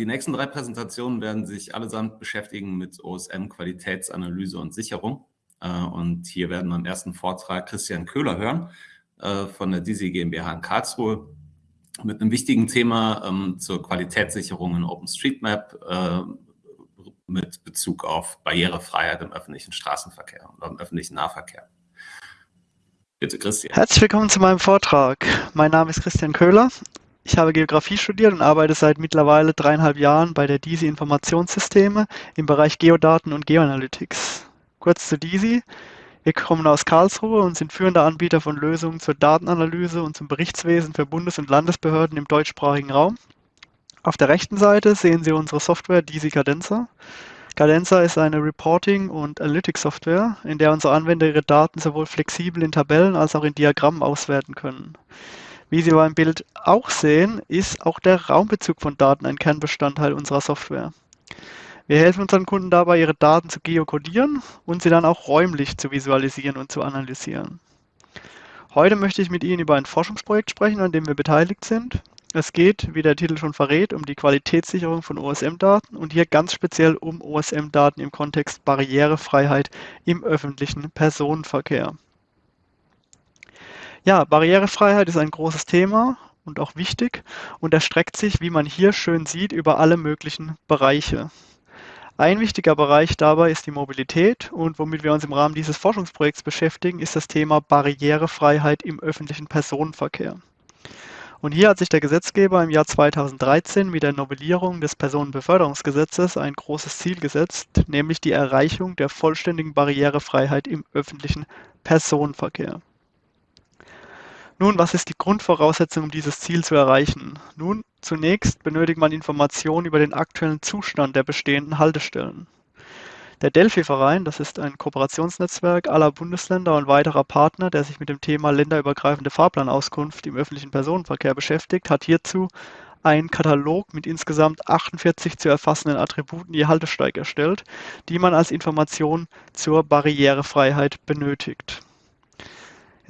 Die nächsten drei Präsentationen werden sich allesamt beschäftigen mit OSM, Qualitätsanalyse und Sicherung. Äh, und hier werden wir im ersten Vortrag Christian Köhler hören äh, von der DISI GmbH in Karlsruhe mit einem wichtigen Thema ähm, zur Qualitätssicherung in OpenStreetMap äh, mit Bezug auf Barrierefreiheit im öffentlichen Straßenverkehr und im öffentlichen Nahverkehr. Bitte, Christian. Herzlich willkommen zu meinem Vortrag. Mein Name ist Christian Köhler. Ich habe Geografie studiert und arbeite seit mittlerweile dreieinhalb Jahren bei der DISI Informationssysteme im Bereich Geodaten und Geoanalytics. Kurz zu DISI. Wir kommen aus Karlsruhe und sind führender Anbieter von Lösungen zur Datenanalyse und zum Berichtswesen für Bundes- und Landesbehörden im deutschsprachigen Raum. Auf der rechten Seite sehen Sie unsere Software DISI Cadenza. Cadenza ist eine Reporting- und Analytics-Software, in der unsere Anwender ihre Daten sowohl flexibel in Tabellen als auch in Diagrammen auswerten können. Wie Sie beim Bild auch sehen, ist auch der Raumbezug von Daten ein Kernbestandteil unserer Software. Wir helfen unseren Kunden dabei, ihre Daten zu geokodieren und sie dann auch räumlich zu visualisieren und zu analysieren. Heute möchte ich mit Ihnen über ein Forschungsprojekt sprechen, an dem wir beteiligt sind. Es geht, wie der Titel schon verrät, um die Qualitätssicherung von OSM-Daten und hier ganz speziell um OSM-Daten im Kontext Barrierefreiheit im öffentlichen Personenverkehr. Ja, Barrierefreiheit ist ein großes Thema und auch wichtig und erstreckt sich, wie man hier schön sieht, über alle möglichen Bereiche. Ein wichtiger Bereich dabei ist die Mobilität und womit wir uns im Rahmen dieses Forschungsprojekts beschäftigen, ist das Thema Barrierefreiheit im öffentlichen Personenverkehr. Und hier hat sich der Gesetzgeber im Jahr 2013 mit der Novellierung des Personenbeförderungsgesetzes ein großes Ziel gesetzt, nämlich die Erreichung der vollständigen Barrierefreiheit im öffentlichen Personenverkehr. Nun, was ist die Grundvoraussetzung, um dieses Ziel zu erreichen? Nun, zunächst benötigt man Informationen über den aktuellen Zustand der bestehenden Haltestellen. Der Delphi-Verein, das ist ein Kooperationsnetzwerk aller Bundesländer und weiterer Partner, der sich mit dem Thema länderübergreifende Fahrplanauskunft im öffentlichen Personenverkehr beschäftigt, hat hierzu einen Katalog mit insgesamt 48 zu erfassenden Attributen je Haltesteig erstellt, die man als Information zur Barrierefreiheit benötigt.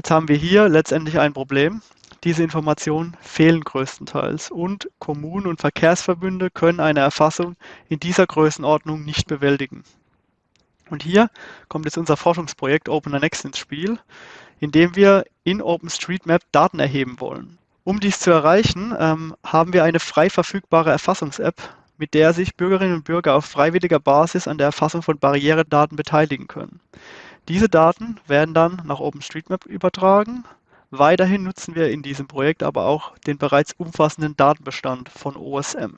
Jetzt haben wir hier letztendlich ein Problem. Diese Informationen fehlen größtenteils und Kommunen und Verkehrsverbünde können eine Erfassung in dieser Größenordnung nicht bewältigen. Und hier kommt jetzt unser Forschungsprojekt OpenAnext ins Spiel, in dem wir in OpenStreetMap Daten erheben wollen. Um dies zu erreichen, ähm, haben wir eine frei verfügbare Erfassungs-App, mit der sich Bürgerinnen und Bürger auf freiwilliger Basis an der Erfassung von Barrieredaten beteiligen können. Diese Daten werden dann nach OpenStreetMap übertragen. Weiterhin nutzen wir in diesem Projekt aber auch den bereits umfassenden Datenbestand von OSM.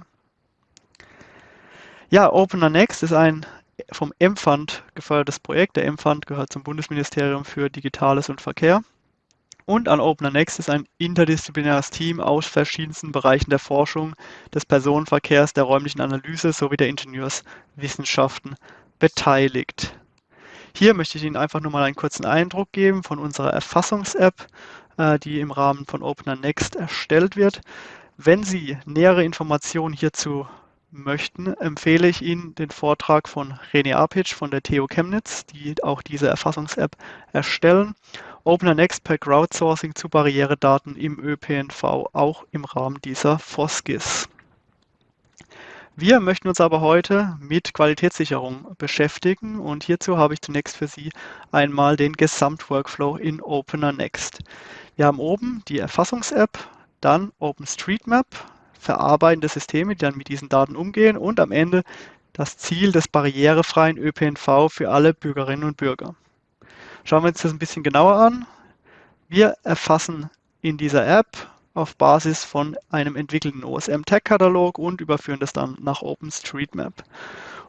Ja, OpenAnext ist ein vom M-Fund gefördertes Projekt. Der M-Fund gehört zum Bundesministerium für Digitales und Verkehr. Und an OpenAnext ist ein interdisziplinäres Team aus verschiedensten Bereichen der Forschung, des Personenverkehrs, der räumlichen Analyse sowie der Ingenieurswissenschaften beteiligt. Hier möchte ich Ihnen einfach nur mal einen kurzen Eindruck geben von unserer Erfassungs-App, äh, die im Rahmen von OpenerNext erstellt wird. Wenn Sie nähere Informationen hierzu möchten, empfehle ich Ihnen den Vortrag von René Apic von der TU Chemnitz, die auch diese Erfassungs-App erstellen. OpenerNext per Crowdsourcing zu Barrieredaten im ÖPNV, auch im Rahmen dieser FOSGIS. Wir möchten uns aber heute mit Qualitätssicherung beschäftigen und hierzu habe ich zunächst für Sie einmal den Gesamtworkflow in OpenerNext. Wir haben oben die Erfassungs-App, dann OpenStreetMap, verarbeitende Systeme, die dann mit diesen Daten umgehen und am Ende das Ziel des barrierefreien ÖPNV für alle Bürgerinnen und Bürger. Schauen wir uns das ein bisschen genauer an. Wir erfassen in dieser App auf Basis von einem entwickelten OSM-Tag-Katalog und überführen das dann nach OpenStreetMap.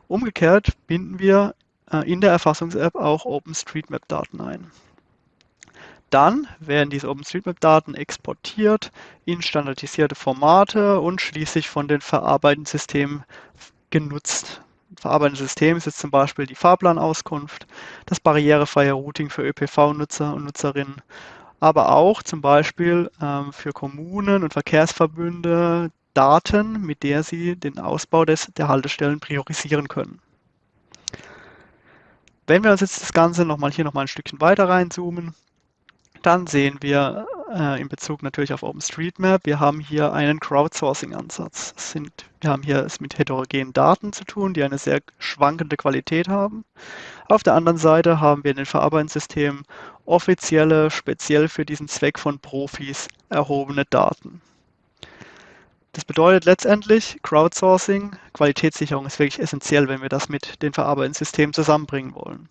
Umgekehrt binden wir äh, in der Erfassungs-App auch OpenStreetMap-Daten ein. Dann werden diese OpenStreetMap-Daten exportiert in standardisierte Formate und schließlich von den verarbeitenden Systemen genutzt. Verarbeitendes System ist jetzt zum Beispiel die Fahrplanauskunft, das barrierefreie Routing für ÖPV-Nutzer und Nutzerinnen aber auch zum Beispiel ähm, für Kommunen und Verkehrsverbünde Daten, mit der sie den Ausbau des, der Haltestellen priorisieren können. Wenn wir uns jetzt das Ganze nochmal hier nochmal ein Stückchen weiter reinzoomen, dann sehen wir äh, in Bezug natürlich auf OpenStreetMap. Wir haben hier einen Crowdsourcing-Ansatz. Wir haben hier es mit heterogenen Daten zu tun, die eine sehr schwankende Qualität haben. Auf der anderen Seite haben wir in den Verarbeitungssystemen offizielle, speziell für diesen Zweck von Profis erhobene Daten. Das bedeutet letztendlich, Crowdsourcing, Qualitätssicherung ist wirklich essentiell, wenn wir das mit den Verarbeitungssystemen zusammenbringen wollen.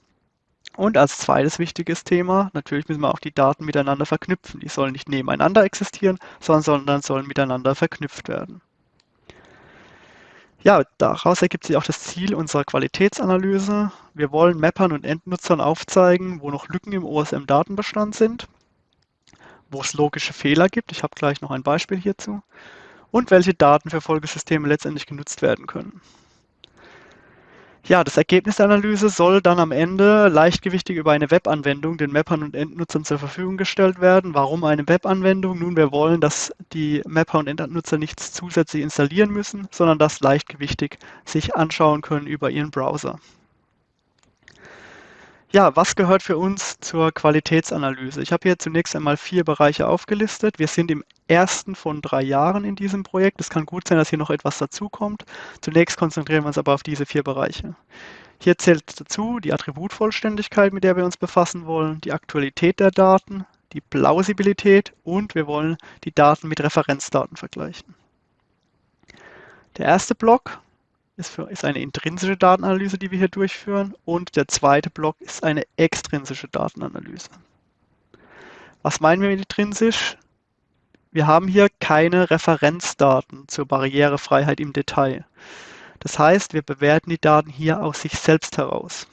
Und als zweites wichtiges Thema, natürlich müssen wir auch die Daten miteinander verknüpfen. Die sollen nicht nebeneinander existieren, sondern sollen miteinander verknüpft werden. Ja, daraus ergibt sich auch das Ziel unserer Qualitätsanalyse. Wir wollen Mappern und Endnutzern aufzeigen, wo noch Lücken im OSM-Datenbestand sind, wo es logische Fehler gibt. Ich habe gleich noch ein Beispiel hierzu. Und welche Daten für Folgesysteme letztendlich genutzt werden können. Ja, das Ergebnis der Analyse soll dann am Ende leichtgewichtig über eine Webanwendung den Mappern und Endnutzern zur Verfügung gestellt werden. Warum eine Webanwendung? Nun, wir wollen, dass die Mapper und Endnutzer nichts zusätzlich installieren müssen, sondern das leichtgewichtig sich anschauen können über ihren Browser. Ja, was gehört für uns zur Qualitätsanalyse? Ich habe hier zunächst einmal vier Bereiche aufgelistet. Wir sind im ersten von drei Jahren in diesem Projekt. Es kann gut sein, dass hier noch etwas dazukommt. Zunächst konzentrieren wir uns aber auf diese vier Bereiche. Hier zählt dazu die Attributvollständigkeit, mit der wir uns befassen wollen, die Aktualität der Daten, die Plausibilität und wir wollen die Daten mit Referenzdaten vergleichen. Der erste Block ist, für, ist eine intrinsische Datenanalyse, die wir hier durchführen. Und der zweite Block ist eine extrinsische Datenanalyse. Was meinen wir mit intrinsisch? Wir haben hier keine Referenzdaten zur Barrierefreiheit im Detail. Das heißt, wir bewerten die Daten hier aus sich selbst heraus.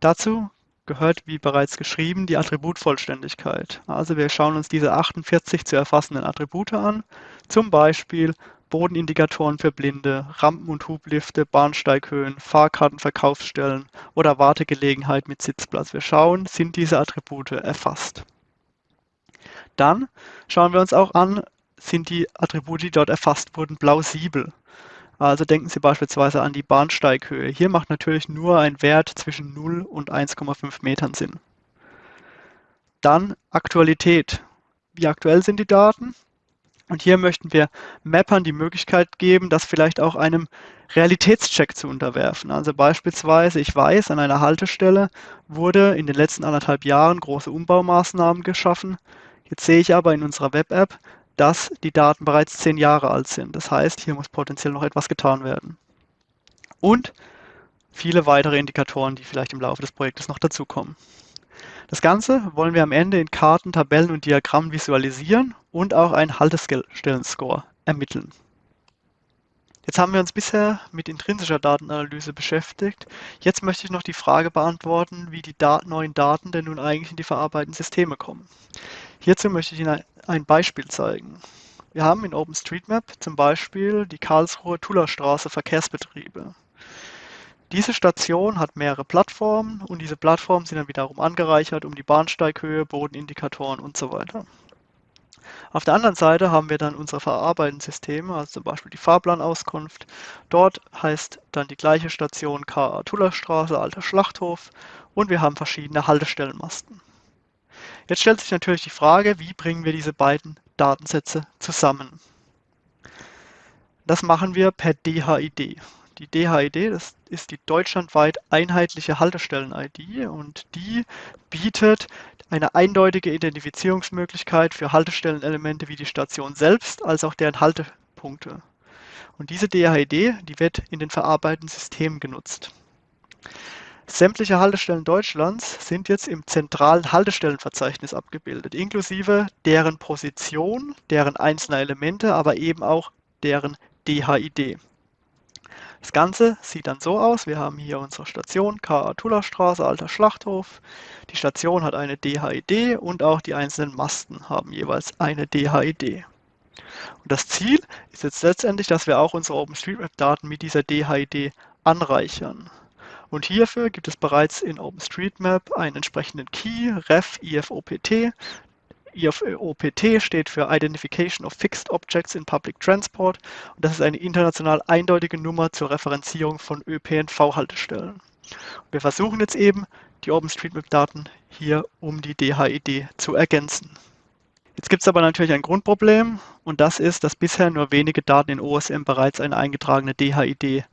Dazu gehört, wie bereits geschrieben, die Attributvollständigkeit. Also wir schauen uns diese 48 zu erfassenden Attribute an, zum Beispiel Bodenindikatoren für Blinde, Rampen- und Hublifte, Bahnsteighöhen, Fahrkarten, Verkaufsstellen oder Wartegelegenheit mit Sitzplatz. Wir schauen, sind diese Attribute erfasst. Dann schauen wir uns auch an, sind die Attribute, die dort erfasst wurden, plausibel. Also denken Sie beispielsweise an die Bahnsteighöhe. Hier macht natürlich nur ein Wert zwischen 0 und 1,5 Metern Sinn. Dann Aktualität. Wie aktuell sind die Daten? Und hier möchten wir Mappern die Möglichkeit geben, das vielleicht auch einem Realitätscheck zu unterwerfen. Also beispielsweise, ich weiß, an einer Haltestelle wurde in den letzten anderthalb Jahren große Umbaumaßnahmen geschaffen. Jetzt sehe ich aber in unserer Web-App, dass die Daten bereits zehn Jahre alt sind. Das heißt, hier muss potenziell noch etwas getan werden. Und viele weitere Indikatoren, die vielleicht im Laufe des Projektes noch dazukommen. Das Ganze wollen wir am Ende in Karten, Tabellen und Diagrammen visualisieren und auch einen Haltestellenscore ermitteln. Jetzt haben wir uns bisher mit intrinsischer Datenanalyse beschäftigt. Jetzt möchte ich noch die Frage beantworten, wie die Dat neuen Daten denn nun eigentlich in die verarbeitenden Systeme kommen. Hierzu möchte ich Ihnen ein Beispiel zeigen. Wir haben in OpenStreetMap zum Beispiel die Karlsruher Tullerstraße Verkehrsbetriebe. Diese Station hat mehrere Plattformen und diese Plattformen sind dann wiederum angereichert um die Bahnsteighöhe, Bodenindikatoren und so weiter. Auf der anderen Seite haben wir dann unsere verarbeitenden Systeme, also zum Beispiel die Fahrplanauskunft. Dort heißt dann die gleiche Station KA Tullerstraße, Alter Schlachthof und wir haben verschiedene Haltestellenmasten. Jetzt stellt sich natürlich die Frage, wie bringen wir diese beiden Datensätze zusammen? Das machen wir per DHID. Die DHID, das ist die deutschlandweit einheitliche Haltestellen-ID und die bietet eine eindeutige Identifizierungsmöglichkeit für Haltestellenelemente wie die Station selbst, als auch deren Haltepunkte. Und diese DHID, die wird in den verarbeitenden Systemen genutzt. Sämtliche Haltestellen Deutschlands sind jetzt im zentralen Haltestellenverzeichnis abgebildet, inklusive deren Position, deren einzelner Elemente, aber eben auch deren DHID. Das Ganze sieht dann so aus. Wir haben hier unsere Station K.A. Tullerstraße, Alter Schlachthof. Die Station hat eine DHID und auch die einzelnen Masten haben jeweils eine DHID. Und das Ziel ist jetzt letztendlich, dass wir auch unsere OpenStreetMap-Daten mit dieser DHID anreichern. Und hierfür gibt es bereits in OpenStreetMap einen entsprechenden Key, ref IFOPT, IFOPT steht für Identification of Fixed Objects in Public Transport und das ist eine international eindeutige Nummer zur Referenzierung von ÖPNV-Haltestellen. Wir versuchen jetzt eben, die OpenStreetMap-Daten hier um die DHID zu ergänzen. Jetzt gibt es aber natürlich ein Grundproblem und das ist, dass bisher nur wenige Daten in OSM bereits eine eingetragene DHID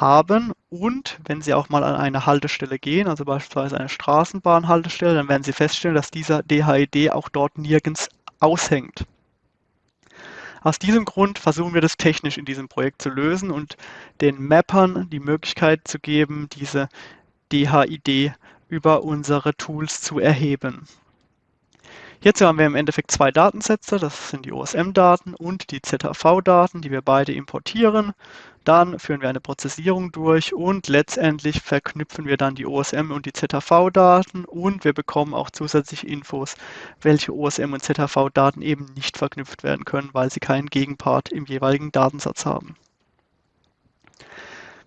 haben und wenn Sie auch mal an eine Haltestelle gehen, also beispielsweise eine Straßenbahnhaltestelle, dann werden Sie feststellen, dass dieser DHID auch dort nirgends aushängt. Aus diesem Grund versuchen wir das technisch in diesem Projekt zu lösen und den Mappern die Möglichkeit zu geben, diese DHID über unsere Tools zu erheben. Hierzu haben wir im Endeffekt zwei Datensätze, das sind die OSM-Daten und die ZHV-Daten, die wir beide importieren. Dann führen wir eine Prozessierung durch und letztendlich verknüpfen wir dann die OSM und die ZHV-Daten und wir bekommen auch zusätzliche Infos, welche OSM und ZHV-Daten eben nicht verknüpft werden können, weil sie keinen Gegenpart im jeweiligen Datensatz haben.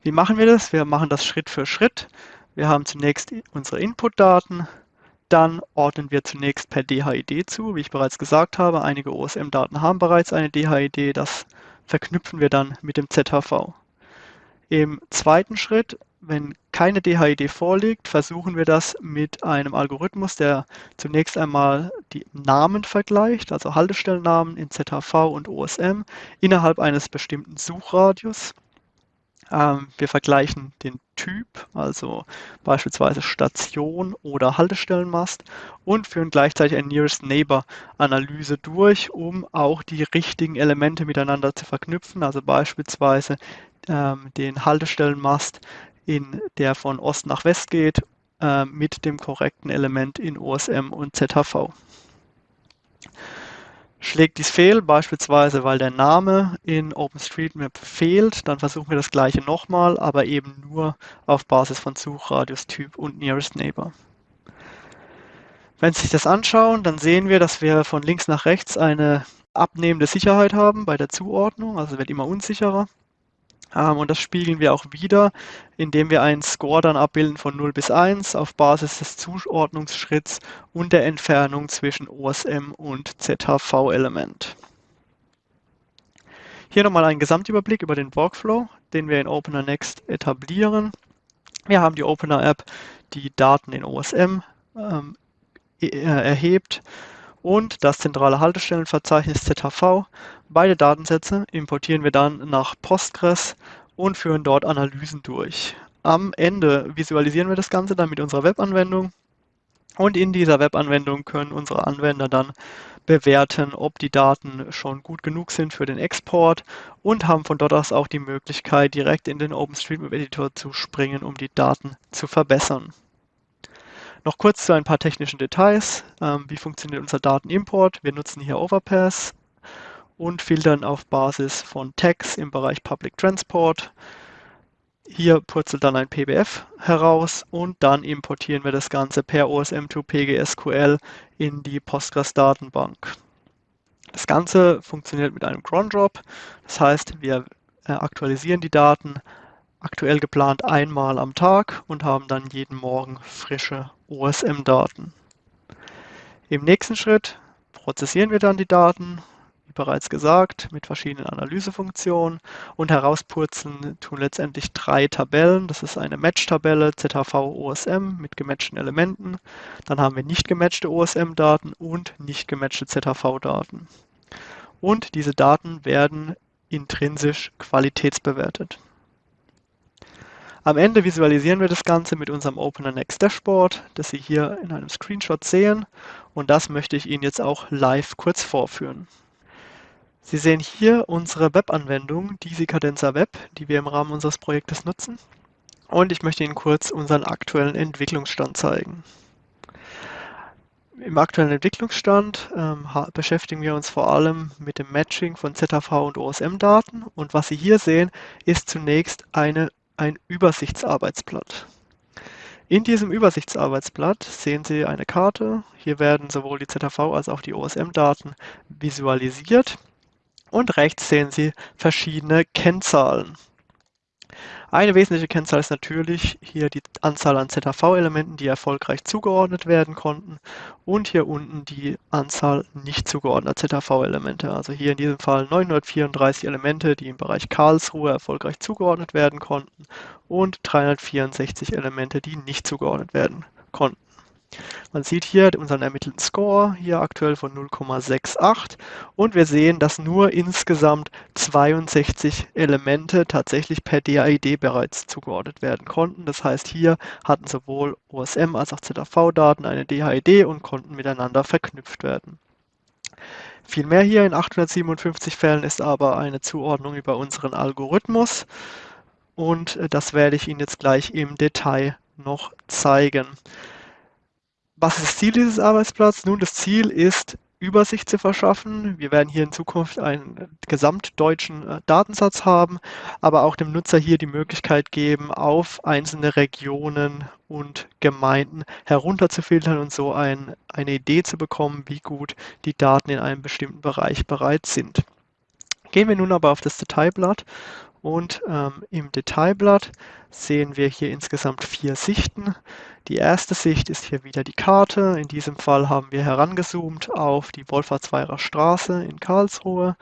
Wie machen wir das? Wir machen das Schritt für Schritt. Wir haben zunächst unsere Input-Daten, dann ordnen wir zunächst per DHID zu. Wie ich bereits gesagt habe, einige OSM-Daten haben bereits eine DHID. Das verknüpfen wir dann mit dem ZHV. Im zweiten Schritt, wenn keine DHID vorliegt, versuchen wir das mit einem Algorithmus, der zunächst einmal die Namen vergleicht, also Haltestellennamen in ZHV und OSM, innerhalb eines bestimmten Suchradius. Ähm, wir vergleichen den Typ, also beispielsweise Station oder Haltestellenmast und führen gleichzeitig eine Nearest Neighbor Analyse durch, um auch die richtigen Elemente miteinander zu verknüpfen, also beispielsweise ähm, den Haltestellenmast, in der von Ost nach West geht, äh, mit dem korrekten Element in OSM und ZHV. Schlägt dies fehl, beispielsweise weil der Name in OpenStreetMap fehlt, dann versuchen wir das gleiche nochmal, aber eben nur auf Basis von Suchradius, Typ und Nearest Neighbor. Wenn Sie sich das anschauen, dann sehen wir, dass wir von links nach rechts eine abnehmende Sicherheit haben bei der Zuordnung, also wird immer unsicherer. Ähm, und das spiegeln wir auch wieder, indem wir einen Score dann abbilden von 0 bis 1 auf Basis des Zuordnungsschritts und der Entfernung zwischen OSM und ZHV-Element. Hier nochmal ein Gesamtüberblick über den Workflow, den wir in Opener Next etablieren. Wir haben die Opener App, die Daten in OSM ähm, e, äh, erhebt und das zentrale Haltestellenverzeichnis ZHV. Beide Datensätze importieren wir dann nach Postgres und führen dort Analysen durch. Am Ende visualisieren wir das Ganze dann mit unserer Webanwendung und in dieser Webanwendung können unsere Anwender dann bewerten, ob die Daten schon gut genug sind für den Export und haben von dort aus auch die Möglichkeit, direkt in den OpenStreetMap Editor zu springen, um die Daten zu verbessern. Noch kurz zu ein paar technischen Details. Ähm, wie funktioniert unser Datenimport? Wir nutzen hier Overpass und filtern auf Basis von Tags im Bereich Public Transport. Hier purzelt dann ein PBF heraus und dann importieren wir das Ganze per OSM2 PGSQL in die Postgres-Datenbank. Das Ganze funktioniert mit einem cron drop, das heißt, wir äh, aktualisieren die Daten aktuell geplant einmal am Tag und haben dann jeden Morgen frische OSM-Daten. Im nächsten Schritt prozessieren wir dann die Daten, wie bereits gesagt, mit verschiedenen Analysefunktionen und herauspurzeln tun letztendlich drei Tabellen. Das ist eine Match-Tabelle ZHV OSM mit gematchten Elementen. Dann haben wir nicht gematchte OSM-Daten und nicht gematchte ZHV-Daten. Und diese Daten werden intrinsisch qualitätsbewertet. Am Ende visualisieren wir das Ganze mit unserem Opener Next Dashboard, das Sie hier in einem Screenshot sehen. Und das möchte ich Ihnen jetzt auch live kurz vorführen. Sie sehen hier unsere Webanwendung, Disi Cadenza Web, die wir im Rahmen unseres Projektes nutzen. Und ich möchte Ihnen kurz unseren aktuellen Entwicklungsstand zeigen. Im aktuellen Entwicklungsstand ähm, beschäftigen wir uns vor allem mit dem Matching von ZHV und OSM-Daten. Und was Sie hier sehen, ist zunächst eine ein Übersichtsarbeitsblatt. In diesem Übersichtsarbeitsblatt sehen Sie eine Karte. Hier werden sowohl die ZHV als auch die OSM-Daten visualisiert. Und rechts sehen Sie verschiedene Kennzahlen. Eine wesentliche Kennzahl ist natürlich hier die Anzahl an ZHV-Elementen, die erfolgreich zugeordnet werden konnten und hier unten die Anzahl nicht zugeordneter ZHV-Elemente. Also hier in diesem Fall 934 Elemente, die im Bereich Karlsruhe erfolgreich zugeordnet werden konnten und 364 Elemente, die nicht zugeordnet werden konnten. Man sieht hier unseren ermittelten Score, hier aktuell von 0,68 und wir sehen, dass nur insgesamt 62 Elemente tatsächlich per DAID bereits zugeordnet werden konnten. Das heißt, hier hatten sowohl OSM als auch ZAV-Daten eine DHID und konnten miteinander verknüpft werden. Vielmehr hier in 857 Fällen ist aber eine Zuordnung über unseren Algorithmus und äh, das werde ich Ihnen jetzt gleich im Detail noch zeigen. Was ist das Ziel dieses Arbeitsplatzes? Nun, das Ziel ist, Übersicht zu verschaffen. Wir werden hier in Zukunft einen gesamtdeutschen äh, Datensatz haben, aber auch dem Nutzer hier die Möglichkeit geben, auf einzelne Regionen und Gemeinden herunterzufiltern und so ein, eine Idee zu bekommen, wie gut die Daten in einem bestimmten Bereich bereits sind. Gehen wir nun aber auf das Detailblatt und ähm, im Detailblatt sehen wir hier insgesamt vier Sichten. Die erste Sicht ist hier wieder die Karte. In diesem Fall haben wir herangezoomt auf die Wolfertsweirer Straße in Karlsruhe.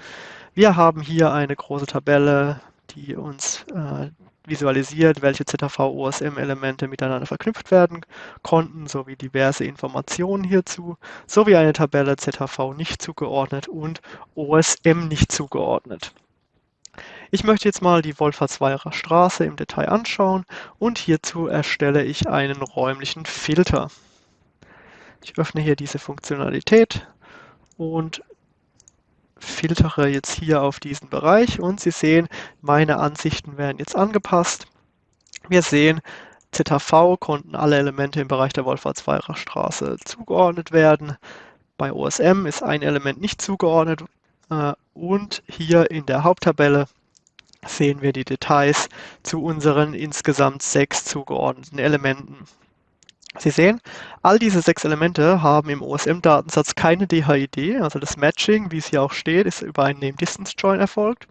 Wir haben hier eine große Tabelle, die uns äh, visualisiert, welche ZAV-OSM-Elemente miteinander verknüpft werden konnten, sowie diverse Informationen hierzu, sowie eine Tabelle ZAV nicht zugeordnet und OSM nicht zugeordnet. Ich möchte jetzt mal die Wolfertsweirer Straße im Detail anschauen und hierzu erstelle ich einen räumlichen Filter. Ich öffne hier diese Funktionalität und filtere jetzt hier auf diesen Bereich und Sie sehen, meine Ansichten werden jetzt angepasst. Wir sehen, ZHV konnten alle Elemente im Bereich der Wolfertsweirer Straße zugeordnet werden. Bei OSM ist ein Element nicht zugeordnet äh, und hier in der Haupttabelle sehen wir die Details zu unseren insgesamt sechs zugeordneten Elementen. Sie sehen, all diese sechs Elemente haben im OSM-Datensatz keine DHID, also das Matching, wie es hier auch steht, ist über einen Name-Distance-Join erfolgt.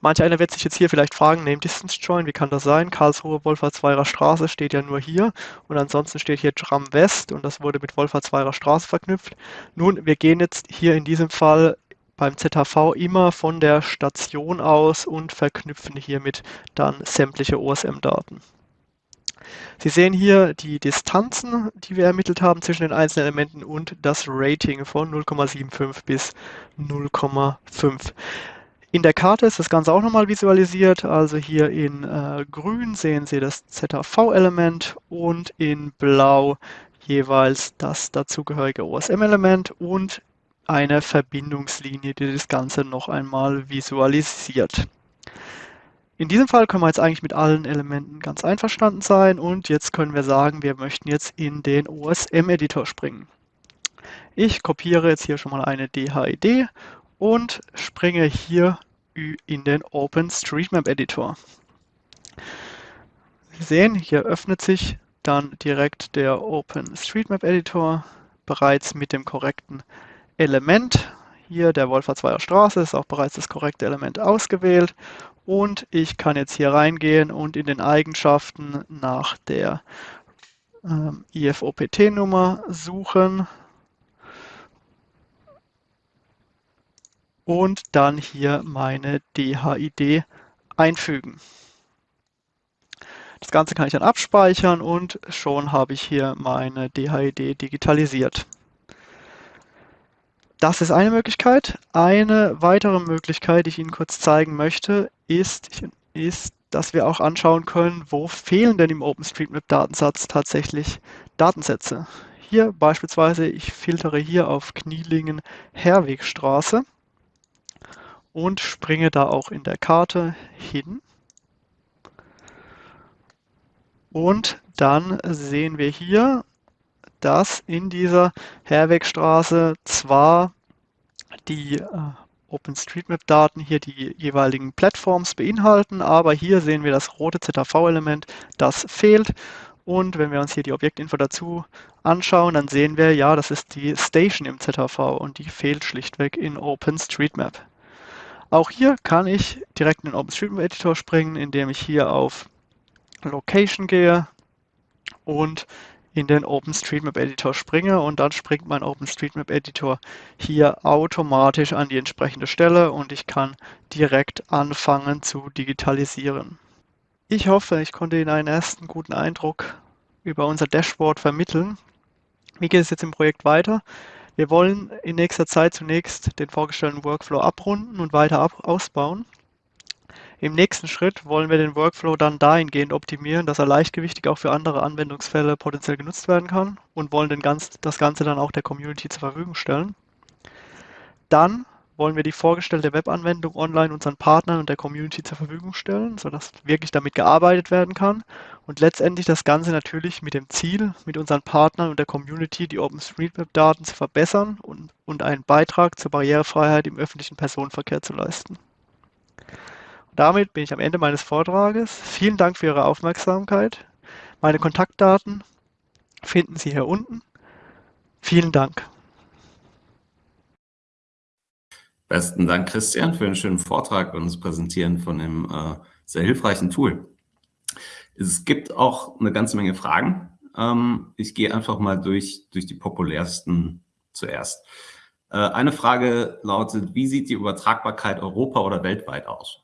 Manch einer wird sich jetzt hier vielleicht fragen, Name-Distance-Join, wie kann das sein? Karlsruhe Wolfertsweirer Straße steht ja nur hier und ansonsten steht hier Tram West und das wurde mit Wolfertsweirer Straße verknüpft. Nun, wir gehen jetzt hier in diesem Fall beim ZHV immer von der Station aus und verknüpfen hiermit dann sämtliche OSM-Daten. Sie sehen hier die Distanzen, die wir ermittelt haben zwischen den einzelnen Elementen und das Rating von 0,75 bis 0,5. In der Karte ist das Ganze auch nochmal visualisiert. Also hier in äh, grün sehen Sie das ZHV-Element und in blau jeweils das dazugehörige OSM-Element und eine Verbindungslinie, die das Ganze noch einmal visualisiert. In diesem Fall können wir jetzt eigentlich mit allen Elementen ganz einverstanden sein und jetzt können wir sagen, wir möchten jetzt in den OSM-Editor springen. Ich kopiere jetzt hier schon mal eine DHID und springe hier in den OpenStreetMap-Editor. Sie sehen, hier öffnet sich dann direkt der OpenStreetMap-Editor bereits mit dem korrekten Element. Hier der Wolfertsweier Straße ist auch bereits das korrekte Element ausgewählt. Und ich kann jetzt hier reingehen und in den Eigenschaften nach der ähm, IFOPT-Nummer suchen. Und dann hier meine DHID einfügen. Das Ganze kann ich dann abspeichern und schon habe ich hier meine DHID digitalisiert. Das ist eine Möglichkeit. Eine weitere Möglichkeit, die ich Ihnen kurz zeigen möchte, ist, ist dass wir auch anschauen können, wo fehlen denn im OpenStreetMap-Datensatz tatsächlich Datensätze. Hier beispielsweise, ich filtere hier auf Knielingen-Herwegstraße und springe da auch in der Karte hin. Und dann sehen wir hier dass in dieser Herwegstraße zwar die äh, OpenStreetMap-Daten hier die jeweiligen Plattforms beinhalten, aber hier sehen wir das rote ZAV-Element, das fehlt. Und wenn wir uns hier die Objektinfo dazu anschauen, dann sehen wir, ja, das ist die Station im ZAV und die fehlt schlichtweg in OpenStreetMap. Auch hier kann ich direkt in den OpenStreetMap-Editor springen, indem ich hier auf Location gehe und in den OpenStreetMap-Editor springe und dann springt mein OpenStreetMap-Editor hier automatisch an die entsprechende Stelle und ich kann direkt anfangen zu digitalisieren. Ich hoffe, ich konnte Ihnen einen ersten guten Eindruck über unser Dashboard vermitteln. Wie geht es jetzt im Projekt weiter? Wir wollen in nächster Zeit zunächst den vorgestellten Workflow abrunden und weiter ab ausbauen. Im nächsten Schritt wollen wir den Workflow dann dahingehend optimieren, dass er leichtgewichtig auch für andere Anwendungsfälle potenziell genutzt werden kann und wollen den ganz, das Ganze dann auch der Community zur Verfügung stellen. Dann wollen wir die vorgestellte Webanwendung online unseren Partnern und der Community zur Verfügung stellen, sodass wirklich damit gearbeitet werden kann und letztendlich das Ganze natürlich mit dem Ziel, mit unseren Partnern und der Community die OpenStreetMap-Daten zu verbessern und, und einen Beitrag zur Barrierefreiheit im öffentlichen Personenverkehr zu leisten. Damit bin ich am Ende meines Vortrages. Vielen Dank für Ihre Aufmerksamkeit. Meine Kontaktdaten finden Sie hier unten. Vielen Dank. Besten Dank, Christian, für den schönen Vortrag und das Präsentieren von dem äh, sehr hilfreichen Tool. Es gibt auch eine ganze Menge Fragen. Ähm, ich gehe einfach mal durch, durch die populärsten zuerst. Äh, eine Frage lautet, wie sieht die Übertragbarkeit Europa oder weltweit aus?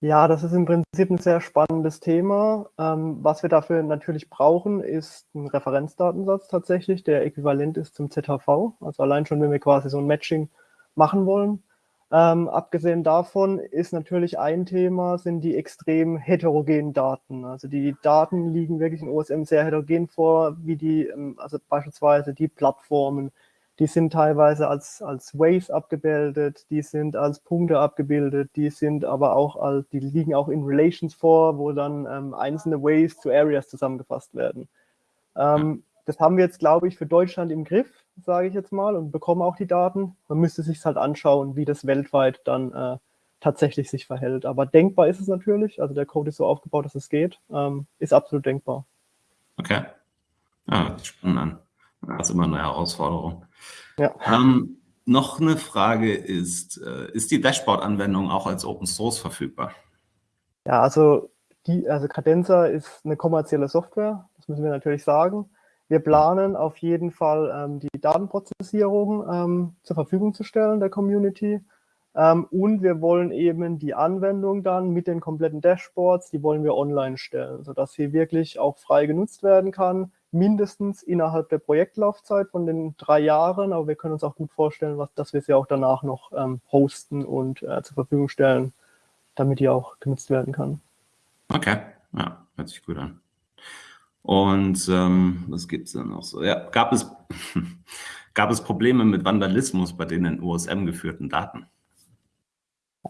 Ja, das ist im Prinzip ein sehr spannendes Thema. Ähm, was wir dafür natürlich brauchen, ist ein Referenzdatensatz tatsächlich, der äquivalent ist zum ZHV. Also allein schon, wenn wir quasi so ein Matching machen wollen. Ähm, abgesehen davon ist natürlich ein Thema, sind die extrem heterogenen Daten. Also die Daten liegen wirklich in OSM sehr heterogen vor, wie die, ähm, also beispielsweise die Plattformen, die sind teilweise als, als Waves abgebildet, die sind als Punkte abgebildet, die sind aber auch als, die liegen auch in Relations vor, wo dann ähm, einzelne Waves zu Areas zusammengefasst werden. Ähm, das haben wir jetzt, glaube ich, für Deutschland im Griff, sage ich jetzt mal, und bekommen auch die Daten. Man müsste sich halt anschauen, wie das weltweit dann äh, tatsächlich sich verhält. Aber denkbar ist es natürlich. Also der Code ist so aufgebaut, dass es geht. Ähm, ist absolut denkbar. Okay. Ja, spannend an. Das ist immer eine Herausforderung. Ja. Ähm, noch eine Frage ist, äh, ist die Dashboard-Anwendung auch als Open Source verfügbar? Ja, also, die, also Cadenza ist eine kommerzielle Software, das müssen wir natürlich sagen. Wir planen auf jeden Fall ähm, die Datenprozessierung ähm, zur Verfügung zu stellen der Community. Ähm, und wir wollen eben die Anwendung dann mit den kompletten Dashboards, die wollen wir online stellen, sodass sie wirklich auch frei genutzt werden kann mindestens innerhalb der Projektlaufzeit von den drei Jahren, aber wir können uns auch gut vorstellen, was, dass wir sie auch danach noch ähm, hosten und äh, zur Verfügung stellen, damit die auch genutzt werden kann. Okay, ja, hört sich gut an. Und ähm, was gibt es denn noch so? Ja, gab es, gab es Probleme mit Vandalismus bei den in USM geführten Daten?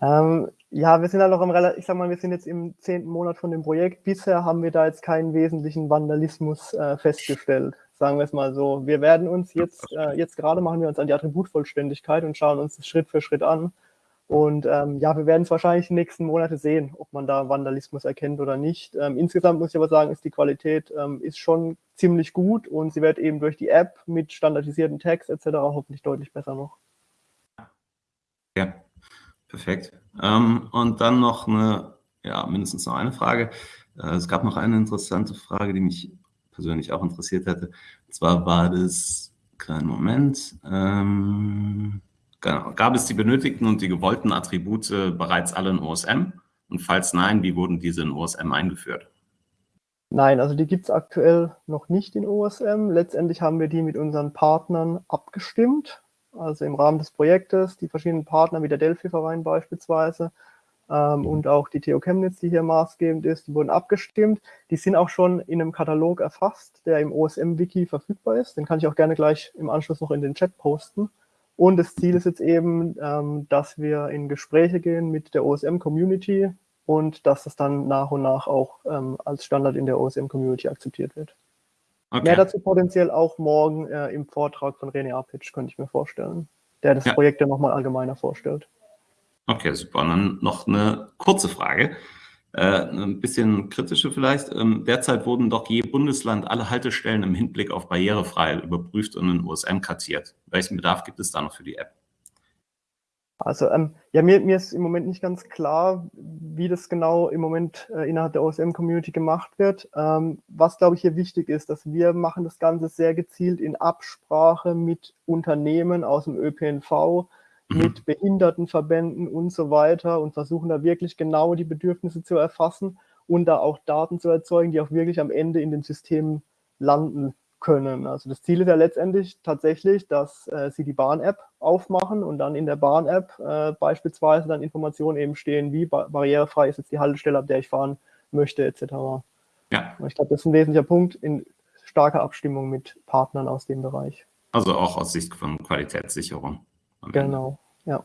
Ähm, ja, wir sind halt noch im, ich sag mal, wir sind jetzt im zehnten Monat von dem Projekt. Bisher haben wir da jetzt keinen wesentlichen Vandalismus äh, festgestellt. Sagen wir es mal so. Wir werden uns jetzt, äh, jetzt gerade machen wir uns an die Attributvollständigkeit und schauen uns das Schritt für Schritt an. Und ähm, ja, wir werden es wahrscheinlich in den nächsten Monate sehen, ob man da Vandalismus erkennt oder nicht. Ähm, insgesamt muss ich aber sagen, ist die Qualität ähm, ist schon ziemlich gut und sie wird eben durch die App mit standardisierten Tags etc. hoffentlich deutlich besser noch. Ja, Perfekt. Ähm, und dann noch eine, ja, mindestens noch eine Frage. Äh, es gab noch eine interessante Frage, die mich persönlich auch interessiert hätte. Und zwar war das, kleinen Moment, ähm, genau, gab es die benötigten und die gewollten Attribute bereits alle in OSM? Und falls nein, wie wurden diese in OSM eingeführt? Nein, also die gibt es aktuell noch nicht in OSM. Letztendlich haben wir die mit unseren Partnern abgestimmt also im Rahmen des Projektes, die verschiedenen Partner wie der Delphi-Verein beispielsweise ähm, und auch die TU Chemnitz, die hier maßgebend ist, die wurden abgestimmt. Die sind auch schon in einem Katalog erfasst, der im OSM-Wiki verfügbar ist. Den kann ich auch gerne gleich im Anschluss noch in den Chat posten. Und das Ziel ist jetzt eben, ähm, dass wir in Gespräche gehen mit der OSM-Community und dass das dann nach und nach auch ähm, als Standard in der OSM-Community akzeptiert wird. Okay. Mehr dazu potenziell auch morgen äh, im Vortrag von René Apic, könnte ich mir vorstellen, der das ja. Projekt ja nochmal allgemeiner vorstellt. Okay, super. Und dann noch eine kurze Frage, äh, ein bisschen kritische vielleicht. Ähm, derzeit wurden doch je Bundesland alle Haltestellen im Hinblick auf Barrierefreiheit überprüft und in USM kartiert. Welchen Bedarf gibt es da noch für die App? Also ähm, ja, mir, mir ist im Moment nicht ganz klar, wie das genau im Moment äh, innerhalb der OSM-Community gemacht wird. Ähm, was, glaube ich, hier wichtig ist, dass wir machen das Ganze sehr gezielt in Absprache mit Unternehmen aus dem ÖPNV, mhm. mit Behindertenverbänden und so weiter und versuchen da wirklich genau die Bedürfnisse zu erfassen und da auch Daten zu erzeugen, die auch wirklich am Ende in den Systemen landen können. Also das Ziel ist ja letztendlich tatsächlich, dass äh, Sie die Bahn-App aufmachen und dann in der Bahn-App äh, beispielsweise dann Informationen eben stehen, wie ba barrierefrei ist jetzt die Haltestelle, ab der ich fahren möchte, etc. Ja. Ich glaube, das ist ein wesentlicher Punkt in starker Abstimmung mit Partnern aus dem Bereich. Also auch aus Sicht von Qualitätssicherung. Genau, ja.